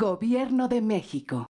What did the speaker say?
Gobierno de México.